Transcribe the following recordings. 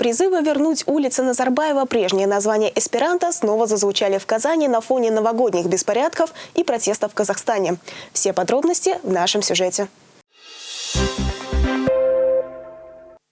Призывы вернуть улице Назарбаева прежнее название эсперанто снова зазвучали в Казани на фоне новогодних беспорядков и протестов в Казахстане. Все подробности в нашем сюжете.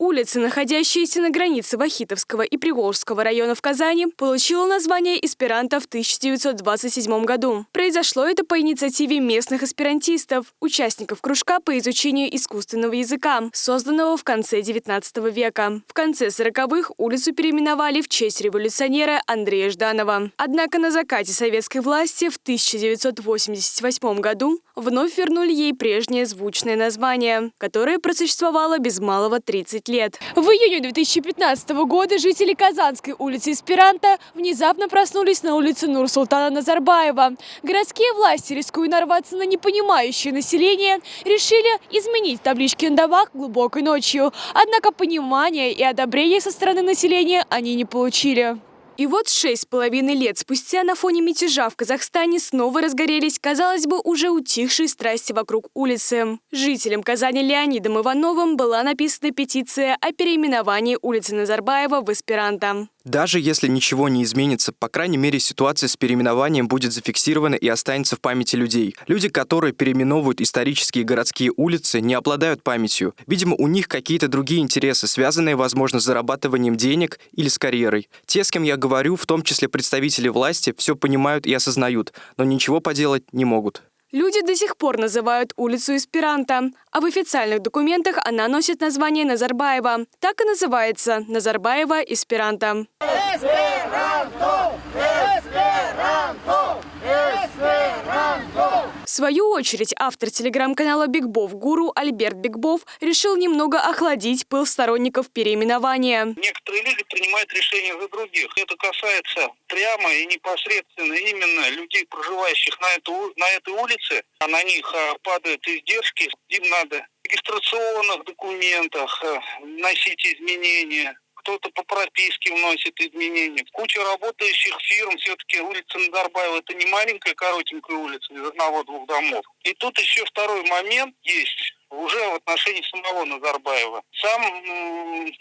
Улица, находящаяся на границе Вахитовского и Приволжского районов Казани, получила название эсперанто в 1927 году. Произошло это по инициативе местных эсперантистов, участников кружка по изучению искусственного языка, созданного в конце 19 века. В конце 40-х улицу переименовали в честь революционера Андрея Жданова. Однако на закате советской власти в 1988 году вновь вернули ей прежнее звучное название, которое просуществовало без малого 30 лет лет. В июне 2015 года жители Казанской улицы Эсперанто внезапно проснулись на улице Нур-Султана Назарбаева. Городские власти, рискуя нарваться на непонимающее население, решили изменить таблички на домах глубокой ночью. Однако понимания и одобрения со стороны населения они не получили. И вот шесть с половиной лет спустя на фоне мятежа в Казахстане снова разгорелись, казалось бы, уже утихшие страсти вокруг улицы. Жителям Казани Леонидом Ивановым была написана петиция о переименовании улицы Назарбаева в эсперанто. Даже если ничего не изменится, по крайней мере ситуация с переименованием будет зафиксирована и останется в памяти людей. Люди, которые переименовывают исторические городские улицы, не обладают памятью. Видимо, у них какие-то другие интересы, связанные, возможно, с зарабатыванием денег или с карьерой. Те, с кем я говорю, в том числе представители власти, все понимают и осознают, но ничего поделать не могут. Люди до сих пор называют улицу Эсперанто, а в официальных документах она носит название Назарбаева. Так и называется – Назарбаева Эсперанто. Эсперанто! Эсперанто! Эсперанто! В свою очередь, автор телеграм-канала Бигбов Гуру Альберт Бигбов решил немного охладить пыл сторонников переименования. Некоторые люди принимают решения за других. Это касается прямо и непосредственно именно людей, проживающих на, эту, на этой улице. А на них а, падают издержки. Им надо в регистрационных документах а, вносить изменения кто-то по прописке вносит изменения. Куча работающих фирм, все-таки улица Назарбаева это не маленькая коротенькая улица из одного-двух домов. И тут еще второй момент есть уже в отношении самого Назарбаева. Сам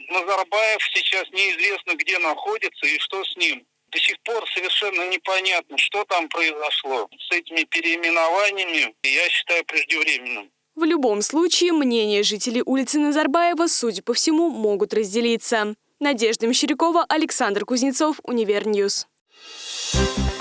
Назарбаев сейчас неизвестно, где находится и что с ним. До сих пор совершенно непонятно, что там произошло с этими переименованиями. Я считаю преждевременным. В любом случае, мнения жителей улицы Назарбаева, судя по всему, могут разделиться. Надежда Мещерякова, Александр Кузнецов, Univer News. Thank